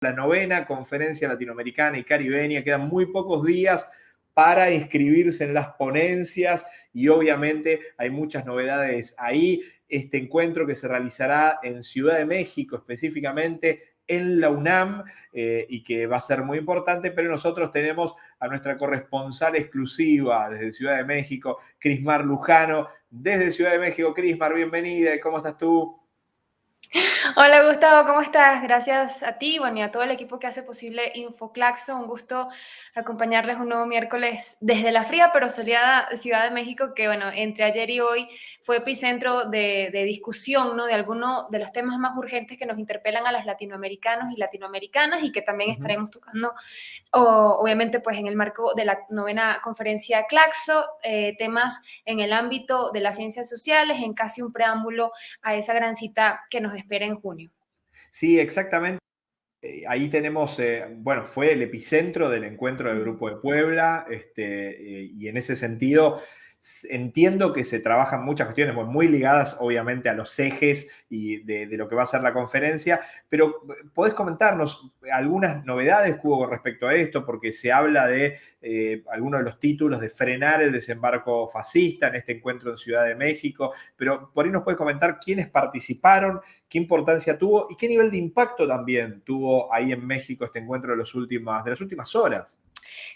la novena conferencia latinoamericana y caribeña. Quedan muy pocos días para inscribirse en las ponencias y obviamente hay muchas novedades ahí. Este encuentro que se realizará en Ciudad de México específicamente en la UNAM eh, y que va a ser muy importante, pero nosotros tenemos a nuestra corresponsal exclusiva desde Ciudad de México, Crismar Lujano. Desde Ciudad de México, Crismar, bienvenida. ¿Cómo estás tú? Hola Gustavo, ¿cómo estás? Gracias a ti bueno, y a todo el equipo que hace posible InfoClaxo. Un gusto acompañarles un nuevo miércoles desde la fría pero soleada Ciudad de México, que bueno, entre ayer y hoy fue epicentro de, discusión, ¿no? De algunos de los temas más urgentes que nos interpelan a los latinoamericanos y latinoamericanas y que también estaremos tocando, obviamente, pues en el marco de la novena conferencia Claxo, eh, temas en el ámbito de las ciencias sociales, en casi un preámbulo a esa gran cita que nos espera en junio. Sí, exactamente. Eh, ahí tenemos, eh, bueno, fue el epicentro del encuentro del Grupo de Puebla, este, y en ese sentido entiendo que se trabajan muchas cuestiones muy ligadas obviamente a los ejes y de, lo que va a ser la conferencia, pero podés comentarnos algunas novedades que hubo respecto a esto, porque se habla de algunos de los títulos de frenar el desembarco fascista en este encuentro en Ciudad de México, pero por ahí nos puedes comentar quiénes participaron, qué importancia tuvo y qué nivel de impacto también tuvo ahí en México este encuentro de, los últimas, de las últimas horas.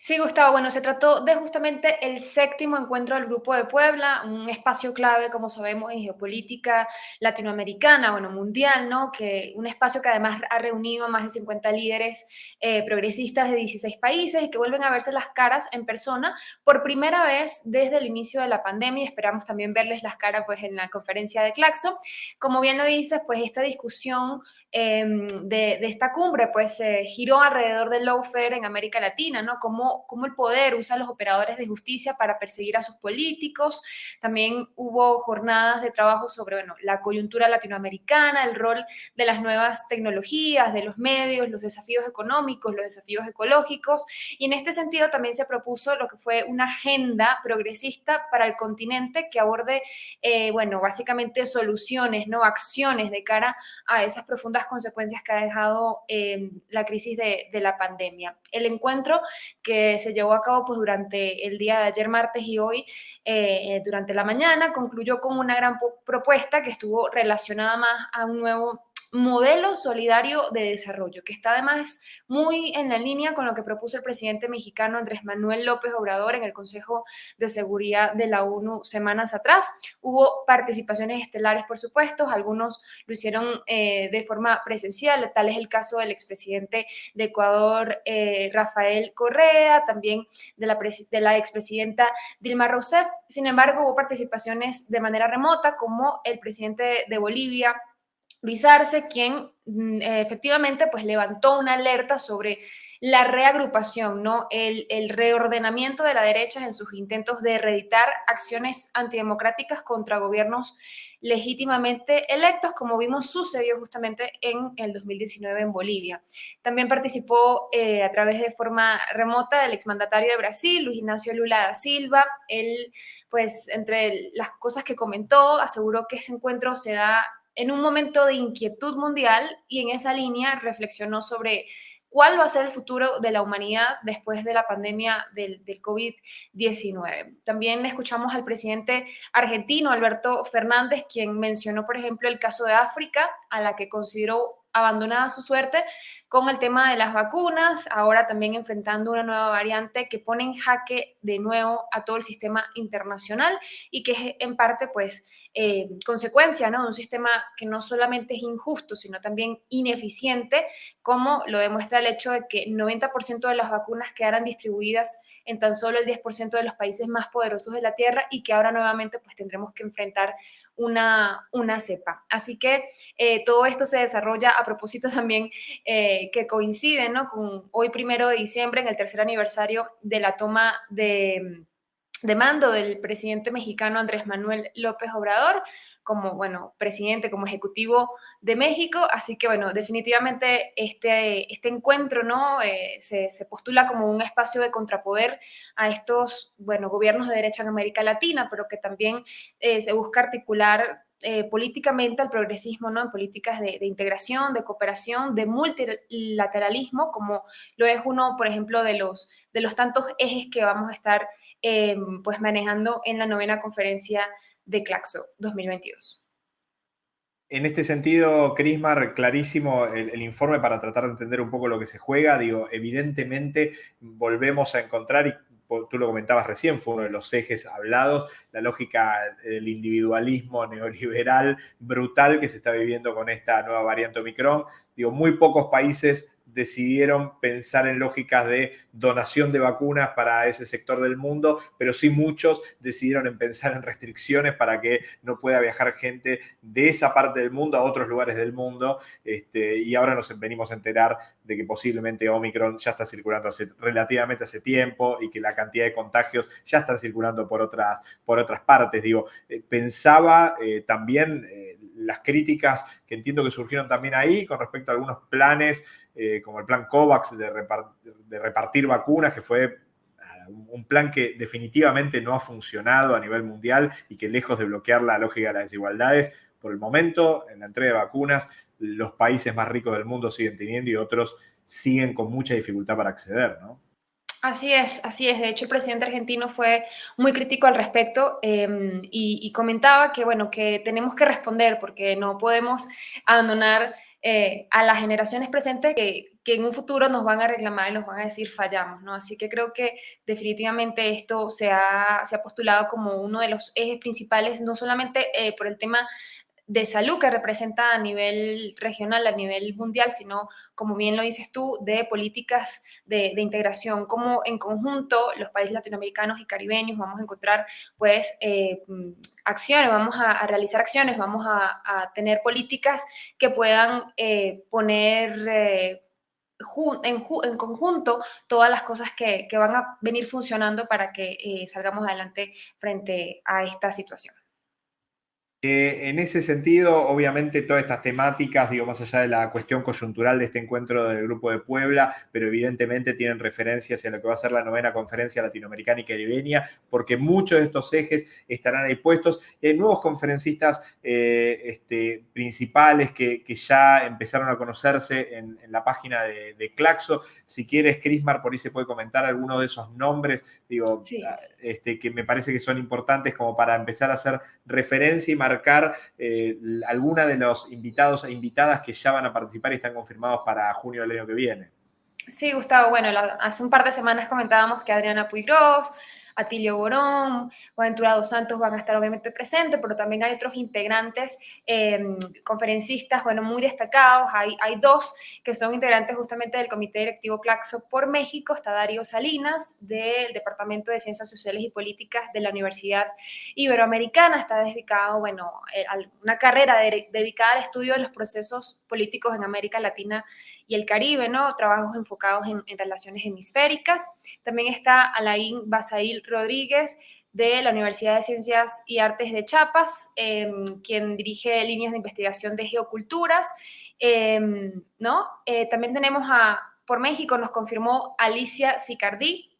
Sí, Gustavo, bueno, se trató de justamente el séptimo encuentro del Grupo de Puebla, un espacio clave, como sabemos, en geopolítica latinoamericana, bueno, mundial, ¿no? Que un espacio que además ha reunido a más de 50 líderes eh, progresistas de 16 países y que vuelven a verse las caras en persona por primera vez desde el inicio de la pandemia. Esperamos también verles las caras, pues, en la conferencia de Claxo. Como bien lo dices, pues, esta discusión Em, de, esta cumbre, pues giró alrededor del lawfare en América Latina, ¿no? Cómo, cómo el poder usa a los operadores de justicia para perseguir a sus políticos. También hubo jornadas de trabajo sobre, bueno, la coyuntura latinoamericana, el rol de las nuevas tecnologías, de los medios, los desafíos económicos, los desafíos ecológicos. Y en este sentido también se propuso lo que fue una agenda progresista para el continente que aborde, eh, bueno, básicamente soluciones, ¿no? Acciones de cara a esas profundas consecuencias que ha dejado eh, la crisis de, la pandemia. El encuentro que se llevó a cabo pues, durante el día de ayer, martes y hoy, eh, durante la mañana, concluyó con una gran propuesta que estuvo relacionada más a un nuevo modelo solidario de desarrollo, que está además muy en la línea con lo que propuso el presidente mexicano Andrés Manuel López Obrador en el Consejo de Seguridad de la ONU semanas atrás. Hubo participaciones estelares, por supuesto, algunos lo hicieron eh, de forma presencial, tal es el caso del expresidente de Ecuador, eh, Rafael Correa, también de la, de la expresidenta Dilma Rousseff. Sin embargo, hubo participaciones de manera remota, como el presidente de Bolivia, Luis Arce, quien mm, efectivamente pues levantó una alerta sobre la reagrupación, ¿no? El, el, reordenamiento de la derecha en sus intentos de reeditar acciones antidemocráticas contra gobiernos legítimamente electos, como vimos sucedió justamente en el 2019 en Bolivia. También participó eh, a través de forma remota el exmandatario de Brasil, Luis Ignacio Lula da Silva. Él, pues, entre las cosas que comentó, aseguró que ese encuentro se da en un momento de inquietud mundial y en esa línea reflexionó sobre cuál va a ser el futuro de la humanidad después de la pandemia del, del COVID-19. También escuchamos al presidente argentino, Alberto Fernández, quien mencionó, por ejemplo, el caso de África, a la que consideró abandonada su suerte con el tema de las vacunas, ahora también enfrentando una nueva variante que pone en jaque de nuevo a todo el sistema internacional y que es en parte pues eh, consecuencia ¿no? de un sistema que no solamente es injusto, sino también ineficiente, como lo demuestra el hecho de que 90% de las vacunas quedaran distribuidas en tan solo el 10% de los países más poderosos de la Tierra y que ahora nuevamente pues tendremos que enfrentar una, una cepa. Así que eh, todo esto se desarrolla a propósito también eh, que coincide ¿no? con hoy primero de diciembre, en el tercer aniversario de la toma de, de mando del presidente mexicano Andrés Manuel López Obrador como, bueno, presidente, como ejecutivo de México. Así que, bueno, definitivamente este, este encuentro, ¿no? Eh, se, postula como un espacio de contrapoder a estos, bueno, gobiernos de derecha en América Latina, pero que también eh, se busca articular eh, políticamente al progresismo, ¿no? En políticas de, integración, de cooperación, de multilateralismo, como lo es uno, por ejemplo, de los, de los tantos ejes que vamos a estar em, pues manejando en la novena conferencia de Claxo 2022. En este sentido, Crismar, clarísimo el, informe para tratar de entender un poco lo que se juega. Digo, evidentemente volvemos a encontrar, y tú lo comentabas recién, fue uno de los ejes hablados, la lógica del individualismo neoliberal brutal que se está viviendo con esta nueva variante Omicron. Digo, muy pocos países decidieron pensar en lógicas de donación de vacunas para ese sector del mundo, pero sí muchos decidieron en pensar en restricciones para que no pueda viajar gente de esa parte del mundo a otros lugares del mundo. Este, y ahora nos venimos a enterar de que posiblemente Omicron ya está circulando hace, relativamente hace tiempo y que la cantidad de contagios ya están circulando por otras, por otras partes. Digo, eh, pensaba eh, también eh, las críticas que entiendo que surgieron también ahí con respecto a algunos planes eh, como el plan COVAX de, repartir vacunas, que fue ah, un plan que definitivamente no ha funcionado a nivel mundial y que lejos de bloquear la lógica de las desigualdades, por el momento, en la entrega de vacunas, los países más ricos del mundo siguen teniendo y otros siguen con mucha dificultad para acceder, ¿no? Así es, así es. De hecho, el presidente argentino fue muy crítico al respecto em, y, comentaba que, bueno, que tenemos que responder porque no podemos abandonar eh, a las generaciones presentes que, en un futuro nos van a reclamar y nos van a decir fallamos, ¿no? Así que creo que definitivamente esto se ha, se ha postulado como uno de los ejes principales, no solamente eh, por el tema de salud que representa a nivel regional, a nivel mundial, sino, como bien lo dices tú, de políticas de, integración, como en conjunto los países latinoamericanos y caribeños vamos a encontrar, pues, eh, acciones, vamos a, realizar acciones, vamos a, tener políticas que puedan eh, poner... Eh, en, en, conjunto todas las cosas que, que, van a venir funcionando para que salgamos adelante frente a esta situación. Eh, en ese sentido, obviamente, todas estas temáticas, digo, más allá de la cuestión coyuntural de este encuentro del Grupo de Puebla, pero evidentemente tienen referencias hacia lo que va a ser la novena conferencia latinoamericana y caribeña, porque muchos de estos ejes estarán ahí puestos. hay nuevos conferencistas eh, este, principales que, ya empezaron a conocerse en, la página de, Claxo. Si quieres, Crismar, por ahí se puede comentar alguno de esos nombres, digo, este, que me parece que son importantes como para empezar a hacer referencia y marcar marcar eh, alguna de los invitados e invitadas que ya van a participar y están confirmados para junio del año que viene. Sí, Gustavo, bueno, hace un par de semanas comentábamos que Adriana Puigros, Atilio Borón, Aventura Dos Santos van a estar obviamente presentes, pero también hay otros integrantes, em, conferencistas, bueno, muy destacados. Hay, hay dos que son integrantes justamente del Comité Directivo Claxo por México. Está Darío Salinas, del Departamento de Ciencias Sociales y Políticas de la Universidad Iberoamericana. Está dedicado, bueno, eh, a una carrera dedicada al estudio de los procesos políticos en América Latina y el Caribe, ¿no? Trabajos enfocados en, relaciones hemisféricas. También está Alain Basail Rodríguez de la Universidad de Ciencias y Artes de Chiapas, em, quien dirige líneas de investigación de geoculturas, em, ¿no? Eh, también tenemos a, por México, nos confirmó Alicia Sicardí,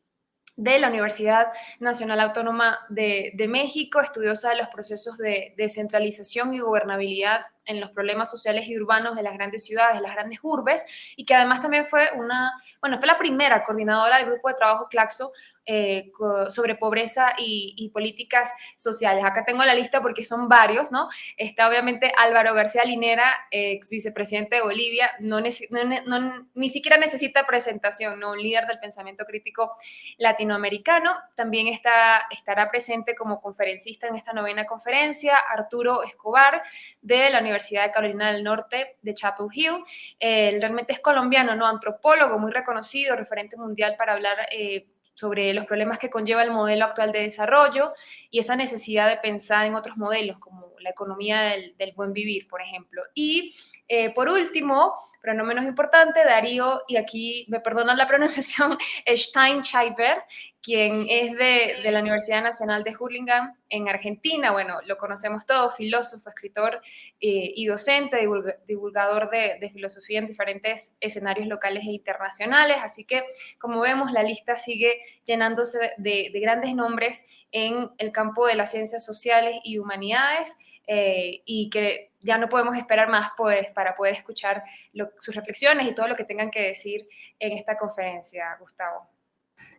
de la Universidad Nacional Autónoma de, México, estudiosa de los procesos de descentralización y gobernabilidad en los problemas sociales y urbanos de las grandes ciudades, de las grandes urbes, y que además también fue una, bueno, fue la primera coordinadora del grupo de trabajo Claxo eh, sobre pobreza y, políticas sociales. Acá tengo la lista porque son varios, ¿no? Está obviamente Álvaro García Linera, ex vicepresidente de Bolivia, no, ni siquiera necesita presentación, ¿no? Un líder del pensamiento crítico latinoamericano. También está, estará presente como conferencista en esta novena conferencia Arturo Escobar de la Universidad de Carolina del Norte de Chapel Hill. Él realmente es colombiano, ¿no? Antropólogo muy reconocido, referente mundial para hablar eh, sobre los problemas que conlleva el modelo actual de desarrollo y esa necesidad de pensar en otros modelos, como la economía del, buen vivir, por ejemplo. Y eh, por último, pero no menos importante, Darío, y aquí me perdonan la pronunciación, Steinschreiber, quien es de, la Universidad Nacional de Hurlingham en Argentina. Bueno, lo conocemos todos, filósofo, escritor eh, y docente, divulgador de, filosofía en diferentes escenarios locales e internacionales. Así que, como vemos, la lista sigue llenándose de, grandes nombres en el campo de las ciencias sociales y humanidades. Eh, y que ya no podemos esperar más pues, para poder escuchar sus reflexiones y todo lo que tengan que decir en esta conferencia, Gustavo.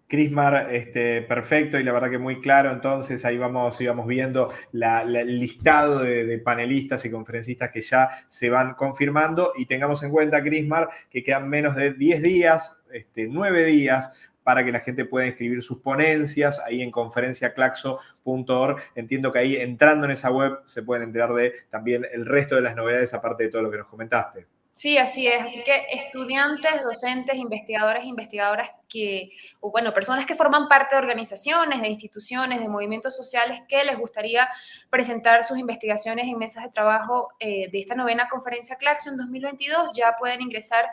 Crismar, este, perfecto y la verdad que muy claro. Entonces ahí vamos, íbamos viendo el listado de, panelistas y conferencistas que ya se van confirmando y tengamos en cuenta, Crismar, que quedan menos de 10 días, este, 9 días para que la gente pueda escribir sus ponencias ahí en conferenciaclaxo.org. Entiendo que ahí entrando en esa web se pueden enterar de también el resto de las novedades aparte de todo lo que nos comentaste. Sí, así es. Así que estudiantes, docentes, investigadores, investigadoras que, o bueno, personas que forman parte de organizaciones, de instituciones, de movimientos sociales que les gustaría presentar sus investigaciones en mesas de trabajo eh, de esta novena conferencia Claxo en 2022, ya pueden ingresar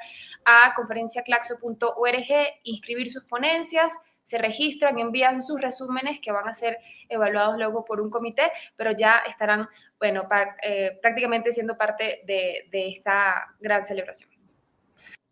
a conferenciaclaxo.org, inscribir sus ponencias, se registran, envían sus resúmenes que van a ser evaluados luego por un comité, pero ya estarán, bueno, eh, prácticamente siendo parte de esta gran celebración.